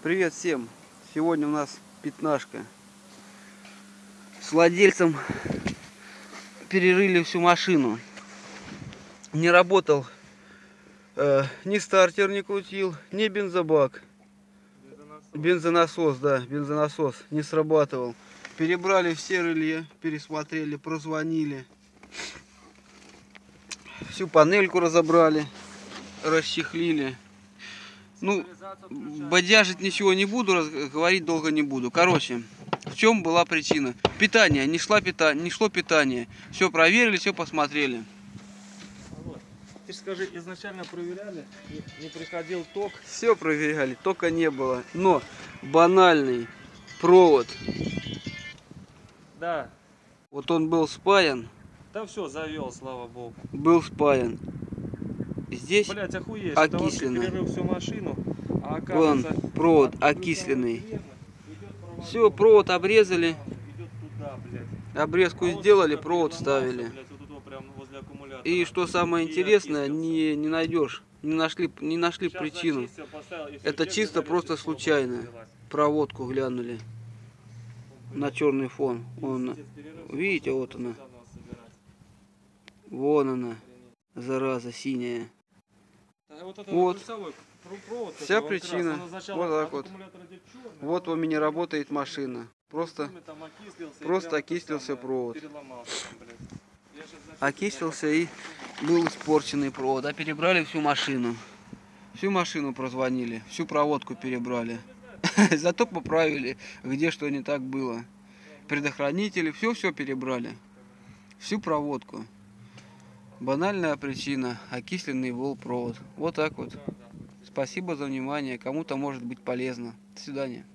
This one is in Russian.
Привет всем! Сегодня у нас пятнашка. С владельцем перерыли всю машину. Не работал э, ни стартер не крутил, ни бензобак. Бензонасос, да, бензонасос не срабатывал. Перебрали все релье, пересмотрели, прозвонили. Всю панельку разобрали, расчехлили. Ну, бодяжить ничего не буду, говорить долго не буду. Короче, в чем была причина? Питание, не, шла пита... не шло питание. Все проверили, все посмотрели. Ты же скажи, изначально проверяли, не, приходил ток. Все проверяли, только не было. Но банальный провод, Да, вот он был спаян, да все, завел, слава богу. был спаян. Здесь Блять, охуеть, перерыл всю машину, а вон оказывается... провод от- окисленный. провод, Все, провод обрезали, обрезку А сделали, провод ставили. И что самое интересное, не, не найдешь, не нашли, не нашли причину. Это чисто просто случайно. Проводку глянули на черный фон. Он, видите, вот она. вон она, зараза синяя. Да, Вот, Вот. провод, Вся причина. Вот так от вот. Вот у меня работает машина. Просто окислился, просто окислился провод. окислился и был испорченный провод. А перебрали всю машину. Всю машину прозвонили, всю проводку перебрали. Зато поправили, где что не так было. Предохранители, все-все перебрали. Всю проводку. Банальная причина. Окисленный был провод. Вот так вот. Спасибо за внимание. Кому-то может быть полезно. До свидания.